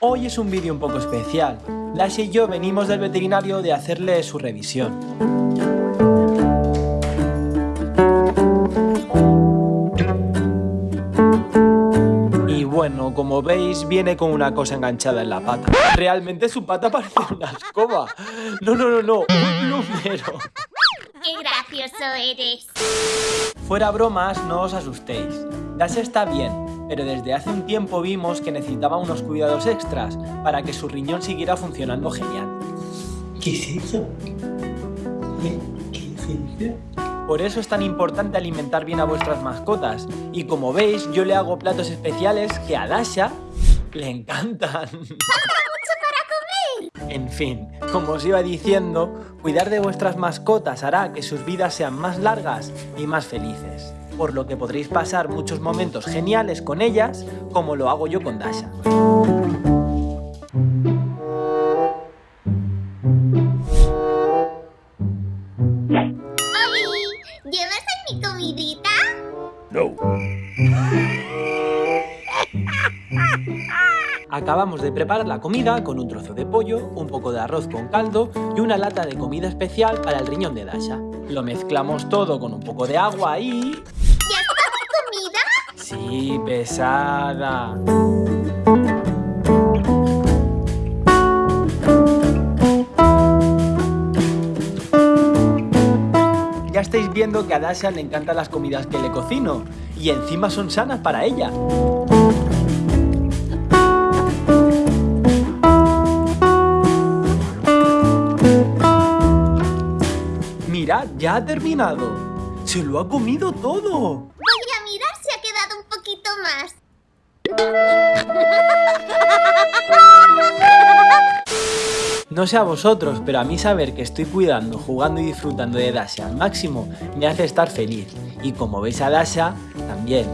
Hoy es un vídeo un poco especial. Dasha y yo venimos del veterinario de hacerle su revisión. Y bueno, como veis, viene con una cosa enganchada en la pata. Realmente su pata parece una escoba. No, no, no, no, un plumero. ¡Qué gracioso eres! Fuera bromas, no os asustéis. Dasha está bien, pero desde hace un tiempo vimos que necesitaba unos cuidados extras para que su riñón siguiera funcionando genial. ¿Qué es eso? ¿Qué, qué es eso? Por eso es tan importante alimentar bien a vuestras mascotas. Y como veis, yo le hago platos especiales que a Dasha le encantan. En fin, como os iba diciendo, cuidar de vuestras mascotas hará que sus vidas sean más largas y más felices. Por lo que podréis pasar muchos momentos geniales con ellas, como lo hago yo con Dasha. ¡Oli! ¿Llevas en mi comidita? Acabamos de preparar la comida con un trozo de pollo, un poco de arroz con caldo y una lata de comida especial para el riñón de Dasha. Lo mezclamos todo con un poco de agua y... Sí, pesada. Ya estáis viendo que a Dasha le encantan las comidas que le cocino y encima son sanas para ella. Mirad, ya ha terminado. Se lo ha comido todo. Poquito más. No sé a vosotros, pero a mí saber que estoy cuidando, jugando y disfrutando de Dasha al máximo me hace estar feliz. Y como veis a Dasha, también.